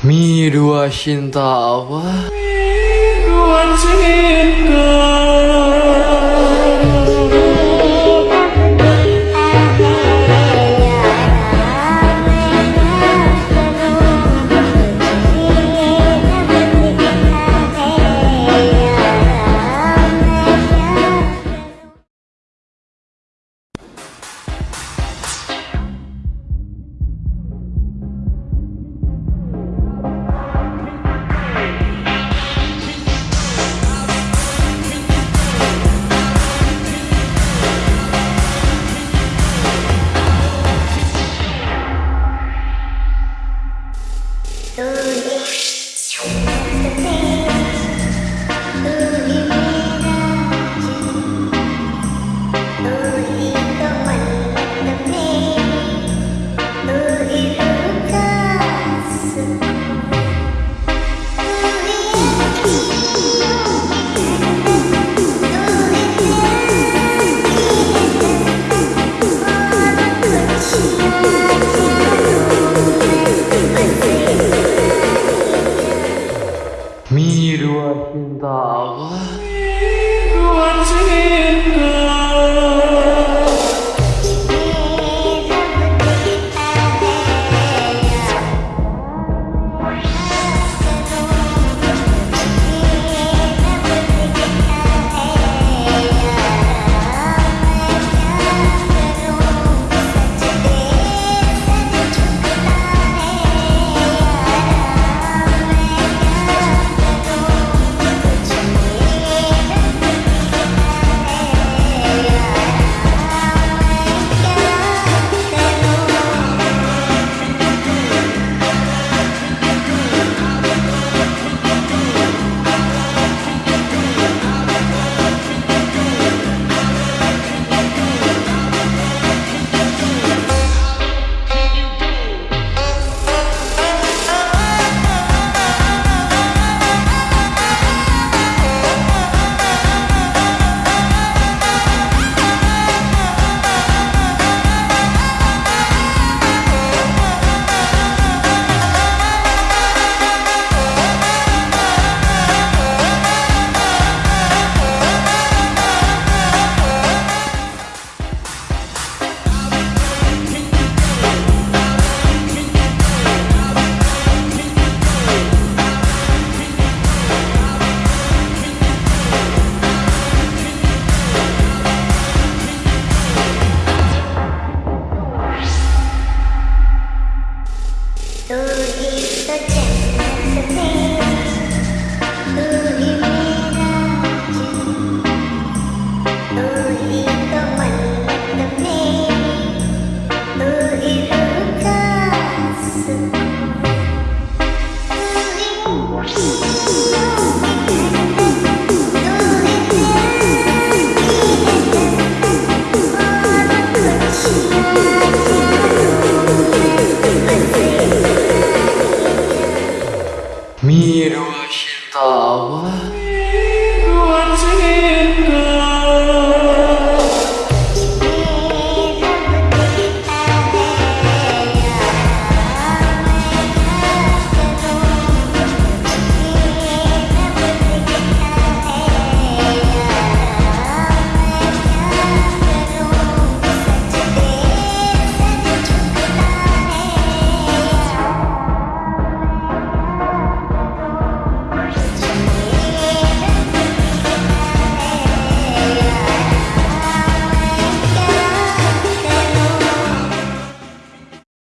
Mi dua cinta apa? Dua cinta love. Miro